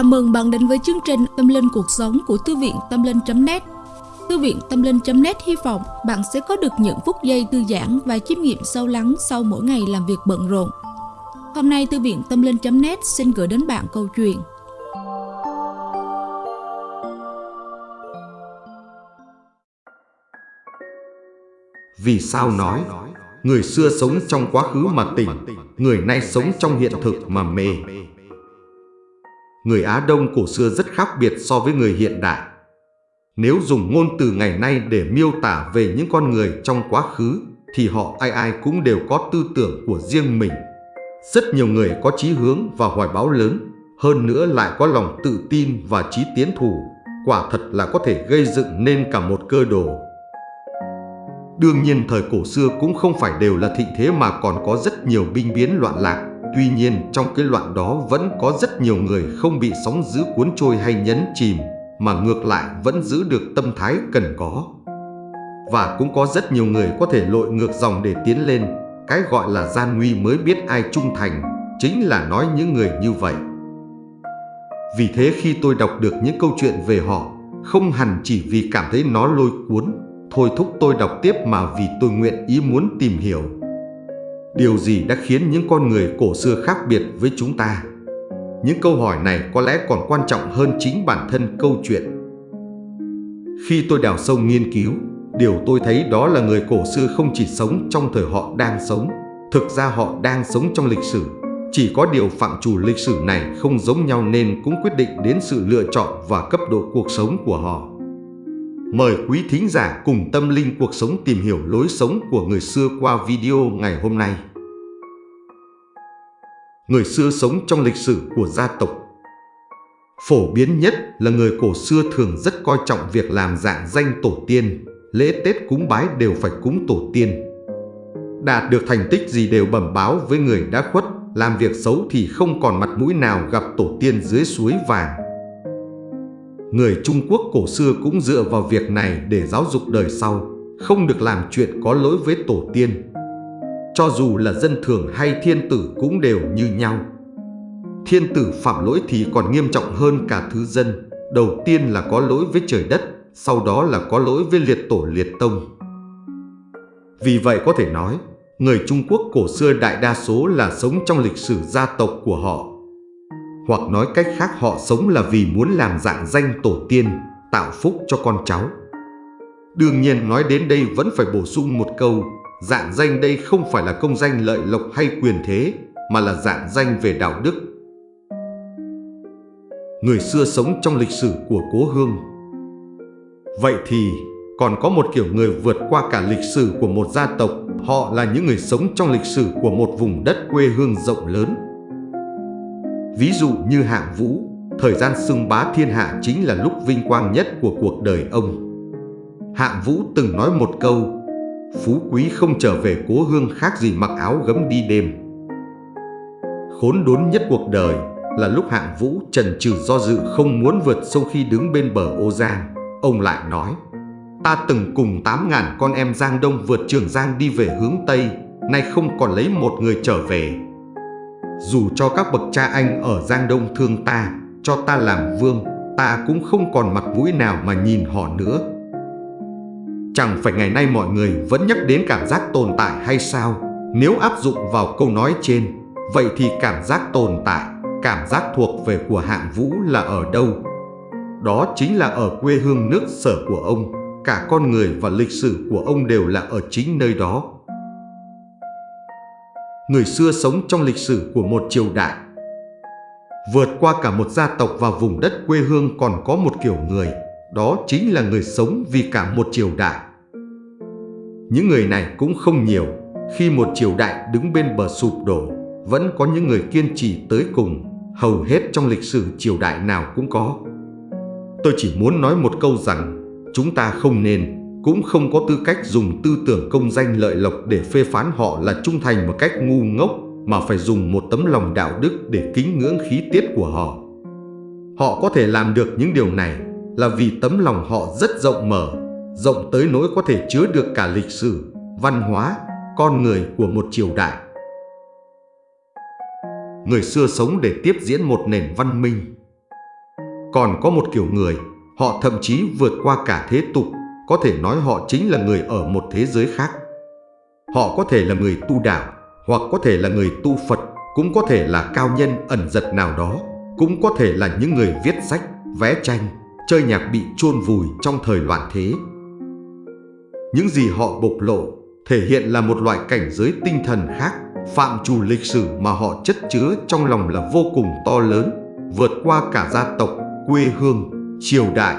Chào mừng bạn đến với chương trình Tâm Linh Cuộc Sống của Thư viện Tâm Linh.net Thư viện Tâm Linh.net hy vọng bạn sẽ có được những phút giây thư giãn và chiêm nghiệm sâu lắng sau mỗi ngày làm việc bận rộn. Hôm nay, Thư viện Tâm Linh.net xin gửi đến bạn câu chuyện. Vì sao nói, Người xưa sống trong quá khứ mà tỉnh, Người nay sống trong hiện thực mà mê. Người Á Đông cổ xưa rất khác biệt so với người hiện đại. Nếu dùng ngôn từ ngày nay để miêu tả về những con người trong quá khứ, Thì họ ai ai cũng đều có tư tưởng của riêng mình. Rất nhiều người có chí hướng và hoài bão lớn, Hơn nữa lại có lòng tự tin và chí tiến thủ. Quả thật là có thể gây dựng nên cả một cơ đồ. Đương nhiên thời cổ xưa cũng không phải đều là thịnh thế mà còn có rất nhiều binh biến loạn lạc. Tuy nhiên trong cái loạn đó vẫn có rất nhiều người không bị sóng dữ cuốn trôi hay nhấn chìm, mà ngược lại vẫn giữ được tâm thái cần có. Và cũng có rất nhiều người có thể lội ngược dòng để tiến lên, cái gọi là gian nguy mới biết ai trung thành, chính là nói những người như vậy. Vì thế khi tôi đọc được những câu chuyện về họ, không hẳn chỉ vì cảm thấy nó lôi cuốn, thôi thúc tôi đọc tiếp mà vì tôi nguyện ý muốn tìm hiểu. Điều gì đã khiến những con người cổ xưa khác biệt với chúng ta? Những câu hỏi này có lẽ còn quan trọng hơn chính bản thân câu chuyện. Khi tôi đào sâu nghiên cứu, điều tôi thấy đó là người cổ xưa không chỉ sống trong thời họ đang sống, thực ra họ đang sống trong lịch sử. Chỉ có điều phạm trù lịch sử này không giống nhau nên cũng quyết định đến sự lựa chọn và cấp độ cuộc sống của họ. Mời quý thính giả cùng tâm linh cuộc sống tìm hiểu lối sống của người xưa qua video ngày hôm nay. Người xưa sống trong lịch sử của gia tộc Phổ biến nhất là người cổ xưa thường rất coi trọng việc làm dạng danh tổ tiên, lễ Tết cúng bái đều phải cúng tổ tiên. Đạt được thành tích gì đều bẩm báo với người đã khuất, làm việc xấu thì không còn mặt mũi nào gặp tổ tiên dưới suối vàng. Người Trung Quốc cổ xưa cũng dựa vào việc này để giáo dục đời sau, không được làm chuyện có lỗi với tổ tiên. Cho dù là dân thường hay thiên tử cũng đều như nhau. Thiên tử phạm lỗi thì còn nghiêm trọng hơn cả thứ dân. Đầu tiên là có lỗi với trời đất, sau đó là có lỗi với liệt tổ liệt tông. Vì vậy có thể nói, người Trung Quốc cổ xưa đại đa số là sống trong lịch sử gia tộc của họ hoặc nói cách khác họ sống là vì muốn làm dạng danh tổ tiên, tạo phúc cho con cháu. Đương nhiên nói đến đây vẫn phải bổ sung một câu, dạng danh đây không phải là công danh lợi lộc hay quyền thế, mà là dạng danh về đạo đức. Người xưa sống trong lịch sử của cố hương. Vậy thì còn có một kiểu người vượt qua cả lịch sử của một gia tộc, họ là những người sống trong lịch sử của một vùng đất quê hương rộng lớn. Ví dụ như hạng vũ, thời gian xưng bá thiên hạ chính là lúc vinh quang nhất của cuộc đời ông. Hạng vũ từng nói một câu, phú quý không trở về cố hương khác gì mặc áo gấm đi đêm. Khốn đốn nhất cuộc đời là lúc hạng vũ trần trừ do dự không muốn vượt sông khi đứng bên bờ ô Giang. Ông lại nói, ta từng cùng 8.000 con em Giang Đông vượt Trường Giang đi về hướng Tây, nay không còn lấy một người trở về dù cho các bậc cha anh ở Giang Đông thương ta, cho ta làm vương, ta cũng không còn mặt mũi nào mà nhìn họ nữa. Chẳng phải ngày nay mọi người vẫn nhắc đến cảm giác tồn tại hay sao? Nếu áp dụng vào câu nói trên, vậy thì cảm giác tồn tại, cảm giác thuộc về của hạng vũ là ở đâu? Đó chính là ở quê hương nước sở của ông, cả con người và lịch sử của ông đều là ở chính nơi đó người xưa sống trong lịch sử của một triều đại. Vượt qua cả một gia tộc và vùng đất quê hương còn có một kiểu người, đó chính là người sống vì cả một triều đại. Những người này cũng không nhiều, khi một triều đại đứng bên bờ sụp đổ, vẫn có những người kiên trì tới cùng, hầu hết trong lịch sử triều đại nào cũng có. Tôi chỉ muốn nói một câu rằng, chúng ta không nên cũng không có tư cách dùng tư tưởng công danh lợi lộc để phê phán họ là trung thành một cách ngu ngốc mà phải dùng một tấm lòng đạo đức để kính ngưỡng khí tiết của họ. Họ có thể làm được những điều này là vì tấm lòng họ rất rộng mở, rộng tới nỗi có thể chứa được cả lịch sử, văn hóa, con người của một triều đại. Người xưa sống để tiếp diễn một nền văn minh. Còn có một kiểu người, họ thậm chí vượt qua cả thế tục, có thể nói họ chính là người ở một thế giới khác. Họ có thể là người tu đạo, hoặc có thể là người tu Phật, cũng có thể là cao nhân ẩn giật nào đó, cũng có thể là những người viết sách, vẽ tranh, chơi nhạc bị chôn vùi trong thời loạn thế. Những gì họ bộc lộ thể hiện là một loại cảnh giới tinh thần khác, phạm trù lịch sử mà họ chất chứa trong lòng là vô cùng to lớn, vượt qua cả gia tộc, quê hương, triều đại.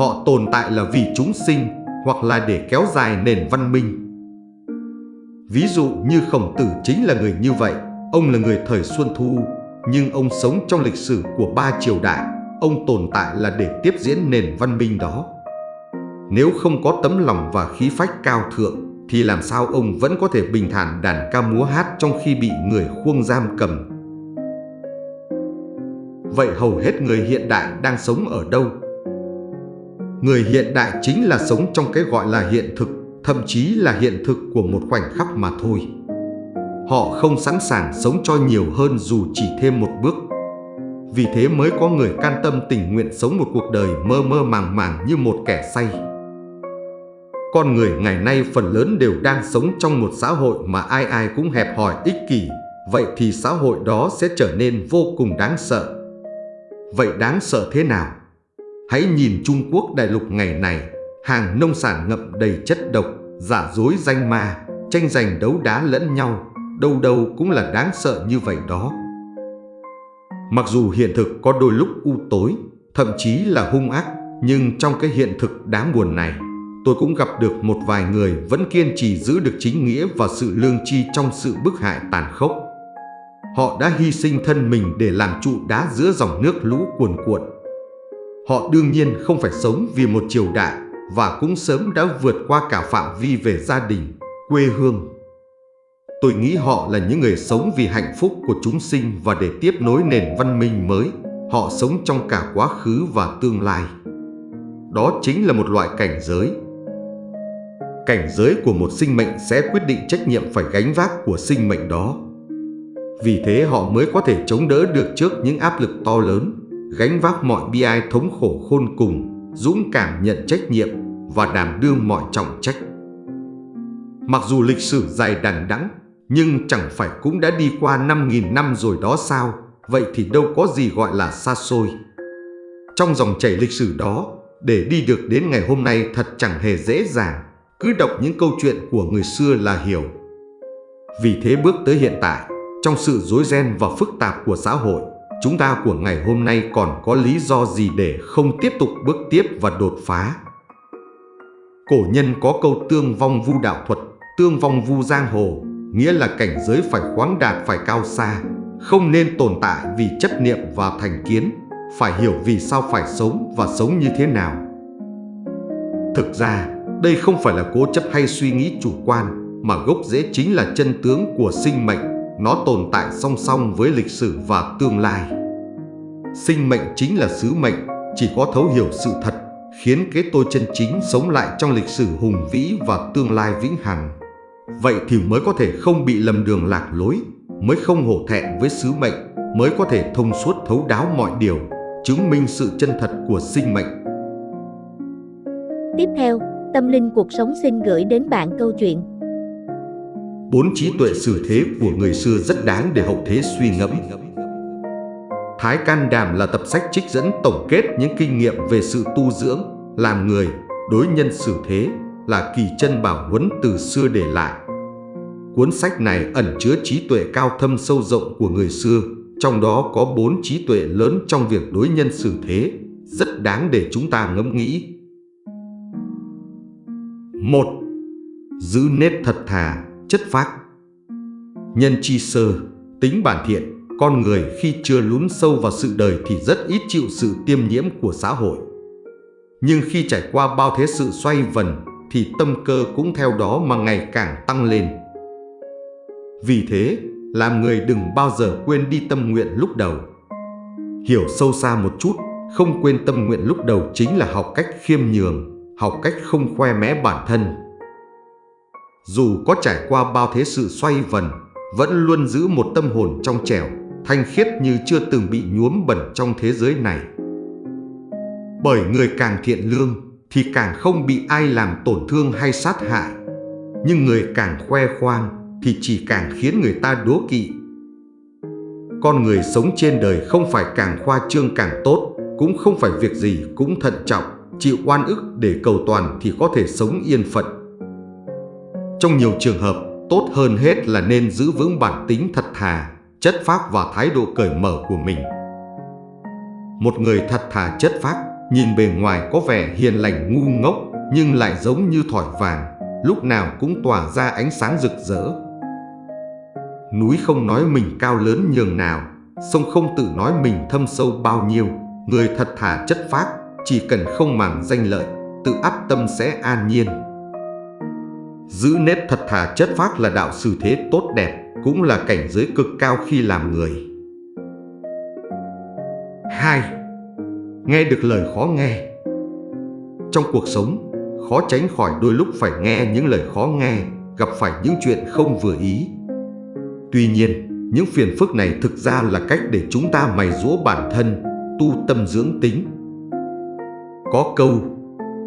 Họ tồn tại là vì chúng sinh hoặc là để kéo dài nền văn minh. Ví dụ như Khổng Tử chính là người như vậy, ông là người thời Xuân Thu, nhưng ông sống trong lịch sử của ba triều đại, ông tồn tại là để tiếp diễn nền văn minh đó. Nếu không có tấm lòng và khí phách cao thượng, thì làm sao ông vẫn có thể bình thản đàn ca múa hát trong khi bị người khuông giam cầm. Vậy hầu hết người hiện đại đang sống ở đâu? Người hiện đại chính là sống trong cái gọi là hiện thực, thậm chí là hiện thực của một khoảnh khắc mà thôi. Họ không sẵn sàng sống cho nhiều hơn dù chỉ thêm một bước. Vì thế mới có người can tâm tình nguyện sống một cuộc đời mơ mơ màng màng như một kẻ say. Con người ngày nay phần lớn đều đang sống trong một xã hội mà ai ai cũng hẹp hòi ích kỷ, vậy thì xã hội đó sẽ trở nên vô cùng đáng sợ. Vậy đáng sợ thế nào? Hãy nhìn Trung Quốc đại lục ngày này, hàng nông sản ngậm đầy chất độc, giả dối danh ma, tranh giành đấu đá lẫn nhau, đâu đâu cũng là đáng sợ như vậy đó. Mặc dù hiện thực có đôi lúc u tối, thậm chí là hung ác, nhưng trong cái hiện thực đáng buồn này, tôi cũng gặp được một vài người vẫn kiên trì giữ được chính nghĩa và sự lương tri trong sự bức hại tàn khốc. Họ đã hy sinh thân mình để làm trụ đá giữa dòng nước lũ cuồn cuộn. Họ đương nhiên không phải sống vì một triều đại và cũng sớm đã vượt qua cả phạm vi về gia đình, quê hương. Tôi nghĩ họ là những người sống vì hạnh phúc của chúng sinh và để tiếp nối nền văn minh mới. Họ sống trong cả quá khứ và tương lai. Đó chính là một loại cảnh giới cảnh giới của một sinh mệnh sẽ quyết định trách nhiệm phải gánh vác của sinh mệnh đó. Vì thế họ mới có thể chống đỡ được trước những áp lực to lớn, gánh vác mọi bi ai thống khổ khôn cùng, dũng cảm nhận trách nhiệm và đảm đương mọi trọng trách. Mặc dù lịch sử dài đằng đẵng, nhưng chẳng phải cũng đã đi qua 5.000 năm rồi đó sao, vậy thì đâu có gì gọi là xa xôi. Trong dòng chảy lịch sử đó, để đi được đến ngày hôm nay thật chẳng hề dễ dàng. Cứ đọc những câu chuyện của người xưa là hiểu. Vì thế bước tới hiện tại, trong sự rối ren và phức tạp của xã hội, chúng ta của ngày hôm nay còn có lý do gì để không tiếp tục bước tiếp và đột phá. Cổ nhân có câu tương vong vu đạo thuật, tương vong vu giang hồ, nghĩa là cảnh giới phải khoáng đạt phải cao xa, không nên tồn tại vì chấp niệm và thành kiến, phải hiểu vì sao phải sống và sống như thế nào. Thực ra, đây không phải là cố chấp hay suy nghĩ chủ quan, mà gốc rễ chính là chân tướng của sinh mệnh, nó tồn tại song song với lịch sử và tương lai. Sinh mệnh chính là sứ mệnh, chỉ có thấu hiểu sự thật, khiến cái tôi chân chính sống lại trong lịch sử hùng vĩ và tương lai vĩnh hằng. Vậy thì mới có thể không bị lầm đường lạc lối, mới không hổ thẹn với sứ mệnh, mới có thể thông suốt thấu đáo mọi điều, chứng minh sự chân thật của sinh mệnh. Tiếp theo, Tâm linh cuộc sống xin gửi đến bạn câu chuyện. Bốn trí tuệ xử thế của người xưa rất đáng để hậu thế suy ngẫm. Thái Can Đàm là tập sách trích dẫn tổng kết những kinh nghiệm về sự tu dưỡng, làm người, đối nhân xử thế, là kỳ chân bảo huấn từ xưa để lại. Cuốn sách này ẩn chứa trí tuệ cao thâm sâu rộng của người xưa, trong đó có bốn trí tuệ lớn trong việc đối nhân xử thế, rất đáng để chúng ta ngẫm nghĩ. một Giữ nết thật thà, chất phác Nhân chi sơ, tính bản thiện, con người khi chưa lún sâu vào sự đời thì rất ít chịu sự tiêm nhiễm của xã hội. Nhưng khi trải qua bao thế sự xoay vần thì tâm cơ cũng theo đó mà ngày càng tăng lên. Vì thế, làm người đừng bao giờ quên đi tâm nguyện lúc đầu. Hiểu sâu xa một chút, không quên tâm nguyện lúc đầu chính là học cách khiêm nhường, học cách không khoe mẽ bản thân. Dù có trải qua bao thế sự xoay vần, vẫn luôn giữ một tâm hồn trong trẻo, thanh khiết như chưa từng bị nhuốm bẩn trong thế giới này. Bởi người càng thiện lương thì càng không bị ai làm tổn thương hay sát hại. Nhưng người càng khoe khoang thì chỉ càng khiến người ta đố kỵ. Con người sống trên đời không phải càng khoa trương càng tốt, cũng không phải việc gì cũng thận trọng, chịu oan ức để cầu toàn thì có thể sống yên phận. Trong nhiều trường hợp, tốt hơn hết là nên giữ vững bản tính thật thà, chất phác và thái độ cởi mở của mình. Một người thật thà chất phác, nhìn bề ngoài có vẻ hiền lành ngu ngốc nhưng lại giống như thỏi vàng, lúc nào cũng tỏa ra ánh sáng rực rỡ. Núi không nói mình cao lớn nhường nào, sông không tự nói mình thâm sâu bao nhiêu. Người thật thà chất phác, chỉ cần không màng danh lợi, tự áp tâm sẽ an nhiên. Giữ nét thật thà chất phác là đạo sư thế tốt đẹp, cũng là cảnh giới cực cao khi làm người. 2. Nghe được lời khó nghe Trong cuộc sống, khó tránh khỏi đôi lúc phải nghe những lời khó nghe, gặp phải những chuyện không vừa ý. Tuy nhiên, những phiền phức này thực ra là cách để chúng ta mày rũa bản thân, tu tâm dưỡng tính. Có câu,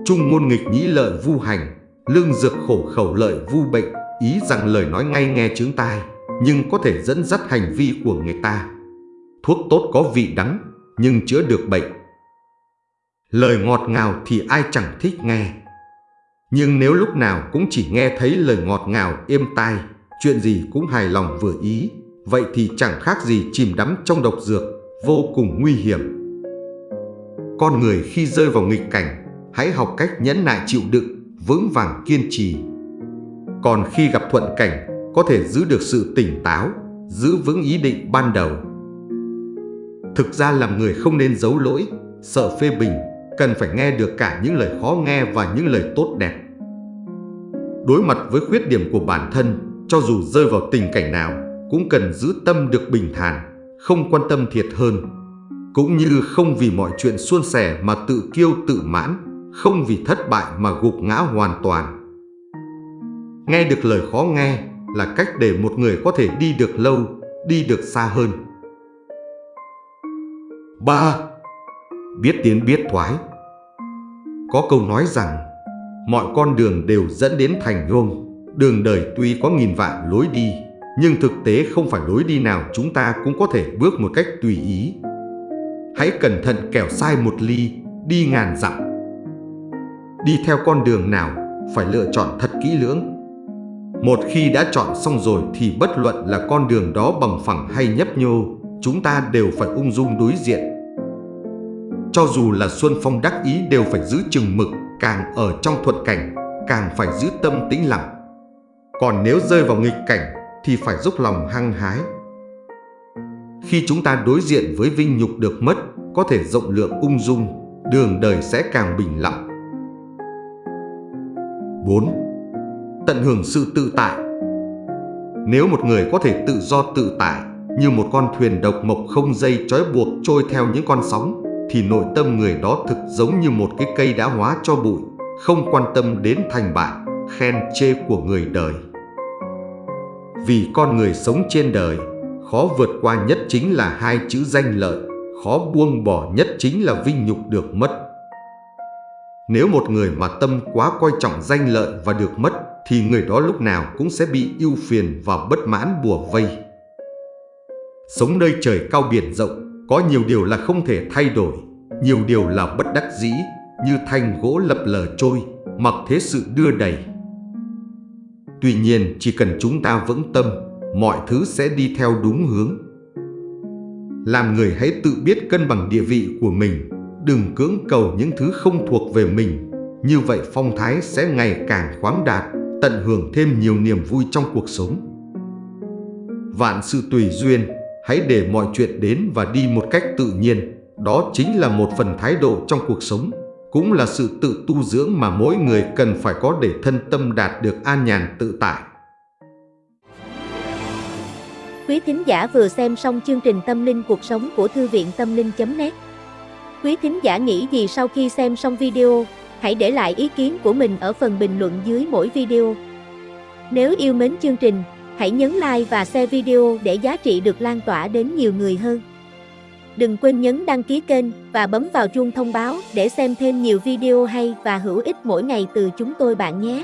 trung ngôn nghịch nhĩ lợi vu hành, lương dược khổ khẩu lợi vu bệnh, ý rằng lời nói ngay nghe chướng tai, nhưng có thể dẫn dắt hành vi của người ta. Thuốc tốt có vị đắng, nhưng chữa được bệnh. Lời ngọt ngào thì ai chẳng thích nghe. Nhưng nếu lúc nào cũng chỉ nghe thấy lời ngọt ngào êm tai, chuyện gì cũng hài lòng vừa ý, vậy thì chẳng khác gì chìm đắm trong độc dược, vô cùng nguy hiểm. Con người khi rơi vào nghịch cảnh, hãy học cách nhẫn nại chịu đựng, vững vàng kiên trì. Còn khi gặp thuận cảnh, có thể giữ được sự tỉnh táo, giữ vững ý định ban đầu. Thực ra làm người không nên giấu lỗi, sợ phê bình, cần phải nghe được cả những lời khó nghe và những lời tốt đẹp. Đối mặt với khuyết điểm của bản thân, cho dù rơi vào tình cảnh nào, cũng cần giữ tâm được bình thản, không quan tâm thiệt hơn. Cũng như không vì mọi chuyện suôn sẻ mà tự kiêu tự mãn, không vì thất bại mà gục ngã hoàn toàn. Nghe được lời khó nghe là cách để một người có thể đi được lâu, đi được xa hơn. 3. Biết tiến biết thoái Có câu nói rằng mọi con đường đều dẫn đến thành công. Đường đời tuy có nghìn vạn lối đi, nhưng thực tế không phải lối đi nào chúng ta cũng có thể bước một cách tùy ý. Hãy cẩn thận kẻo sai một ly, đi ngàn dặm. Đi theo con đường nào, phải lựa chọn thật kỹ lưỡng. Một khi đã chọn xong rồi thì bất luận là con đường đó bằng phẳng hay nhấp nhô, chúng ta đều phải ung dung đối diện. Cho dù là Xuân Phong đắc ý đều phải giữ chừng mực, càng ở trong thuận cảnh, càng phải giữ tâm tĩnh lặng. Còn nếu rơi vào nghịch cảnh thì phải dốc lòng hăng hái. Khi chúng ta đối diện với vinh nhục được mất, có thể rộng lượng ung dung, đường đời sẽ càng bình lặng. 4. Tận hưởng sự tự tại Nếu một người có thể tự do tự tại, như một con thuyền độc mộc không dây trói buộc trôi theo những con sóng, thì nội tâm người đó thực giống như một cái cây đã hóa cho bụi, không quan tâm đến thành bại, khen chê của người đời. Vì con người sống trên đời, khó vượt qua nhất chính là hai chữ danh lợi, khó buông bỏ nhất chính là vinh nhục được mất. Nếu một người mà tâm quá coi trọng danh lợi và được mất, thì người đó lúc nào cũng sẽ bị ưu phiền và bất mãn bùa vây. Sống nơi trời cao biển rộng, có nhiều điều là không thể thay đổi, nhiều điều là bất đắc dĩ, như thanh gỗ lập lờ trôi, mặc thế sự đưa đầy. Tuy nhiên chỉ cần chúng ta vững tâm, mọi thứ sẽ đi theo đúng hướng. Làm người hãy tự biết cân bằng địa vị của mình, đừng cưỡng cầu những thứ không thuộc về mình. Như vậy phong thái sẽ ngày càng khoáng đạt, tận hưởng thêm nhiều niềm vui trong cuộc sống. Vạn sự tùy duyên, hãy để mọi chuyện đến và đi một cách tự nhiên. Đó chính là một phần thái độ trong cuộc sống cũng là sự tự tu dưỡng mà mỗi người cần phải có để thân tâm đạt được an nhàn tự tại. Quý thính giả vừa xem xong chương trình Tâm linh cuộc sống của Thư viện Tâm linh.net Quý thính giả nghĩ gì sau khi xem xong video, hãy để lại ý kiến của mình ở phần bình luận dưới mỗi video. Nếu yêu mến chương trình, hãy nhấn like và share video để giá trị được lan tỏa đến nhiều người hơn. Đừng quên nhấn đăng ký kênh và bấm vào chuông thông báo để xem thêm nhiều video hay và hữu ích mỗi ngày từ chúng tôi bạn nhé.